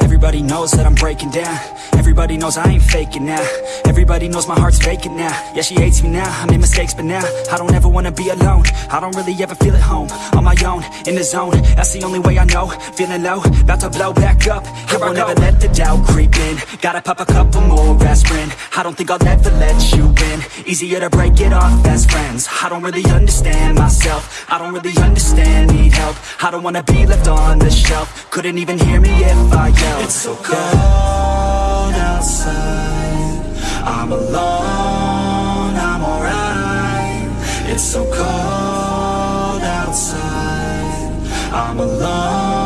Everybody knows that I'm breaking down. Everybody knows I ain't faking now. Everybody knows my heart's vacant now. Yeah, she hates me now, I made mistakes but now I don't ever wanna be alone. I don't really ever feel at home On my own, in the zone. That's the only way I know. Feeling low, about to blow back up. Here I won't ever let the doubt creep in. Gotta pop a couple more aspirin I don't think I'll ever let you in. Easier to break it off best friends. I don't really understand myself. I don't really understand, need help. I don't wanna be left on the shelf. Couldn't even hear me if I yelled. It's so cold outside. I'm alone, I'm alright. It's so cold outside. I'm alone,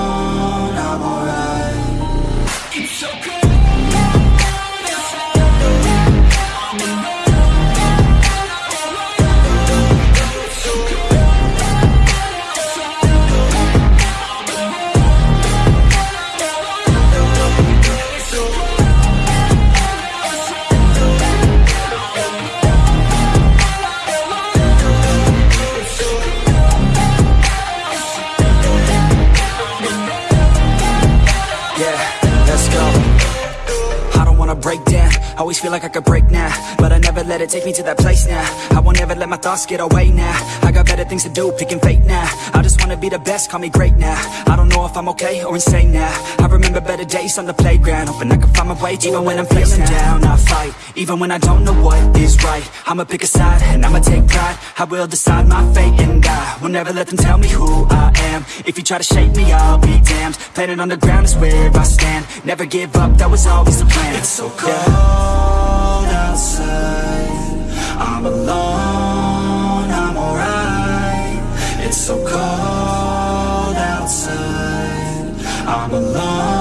feel like I could break now But I never let it take me to that place now. I won't ever let my thoughts get away now. I got better things to do, picking fate now. I just wanna be the best, call me great now. I don't know if I'm okay or insane now. I remember better days on the playground Hoping I can find my way Even when I'm feeling down, I fight Even when I don't know what is right. I'ma pick a side and I'ma take pride. I will decide my fate and I will never let them tell me who I am. If you try to shake me, I'll be damned. Planet on the ground is where I stand. Never give up, that was always the plan. It's so cold I'm alone, I'm alright. It's so cold outside. I'm alone,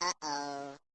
Uh-oh.